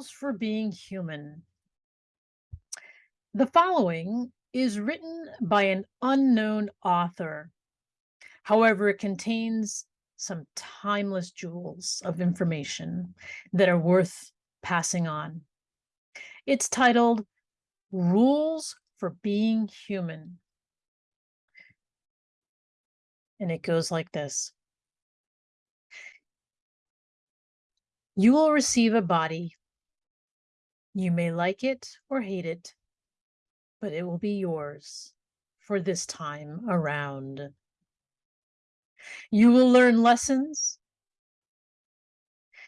Rules for Being Human. The following is written by an unknown author. However, it contains some timeless jewels of information that are worth passing on. It's titled Rules for Being Human. And it goes like this. You will receive a body. You may like it or hate it, but it will be yours for this time around. You will learn lessons.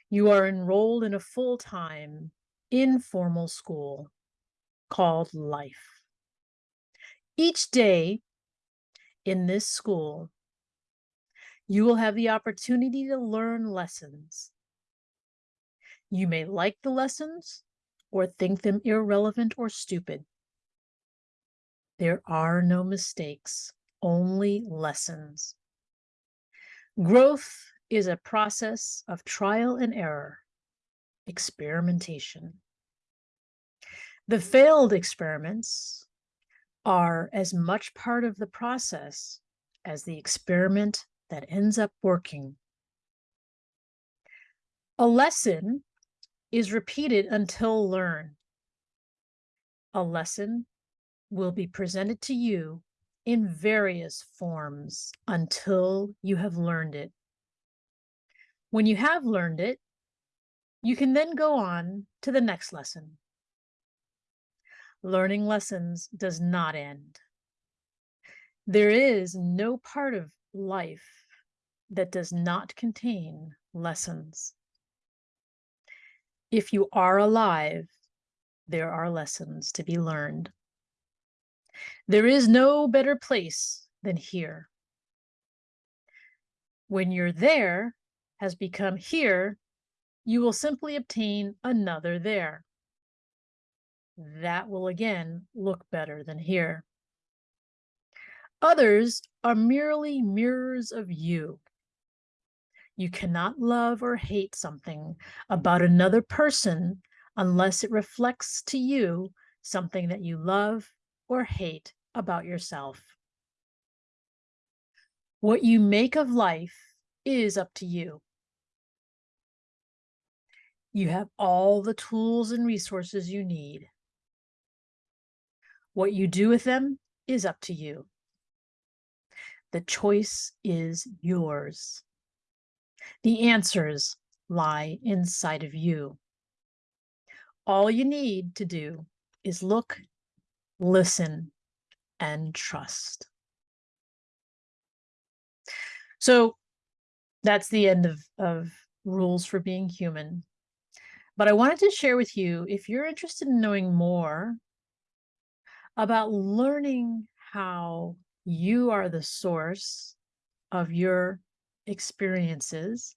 You are enrolled in a full-time, informal school called life. Each day in this school, you will have the opportunity to learn lessons you may like the lessons or think them irrelevant or stupid. There are no mistakes, only lessons. Growth is a process of trial and error, experimentation. The failed experiments are as much part of the process as the experiment that ends up working. A lesson is repeated until learned. A lesson will be presented to you in various forms until you have learned it. When you have learned it, you can then go on to the next lesson. Learning lessons does not end. There is no part of life that does not contain lessons. If you are alive, there are lessons to be learned. There is no better place than here. When your there has become here, you will simply obtain another there. That will again look better than here. Others are merely mirrors of you. You cannot love or hate something about another person unless it reflects to you something that you love or hate about yourself. What you make of life is up to you. You have all the tools and resources you need. What you do with them is up to you. The choice is yours. The answers lie inside of you. All you need to do is look, listen, and trust. So that's the end of, of rules for being human. But I wanted to share with you, if you're interested in knowing more about learning how you are the source of your experiences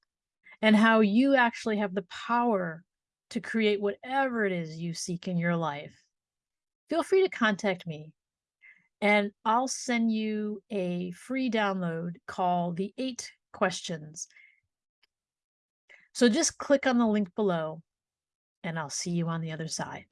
and how you actually have the power to create whatever it is you seek in your life, feel free to contact me and I'll send you a free download called the eight questions. So just click on the link below and I'll see you on the other side.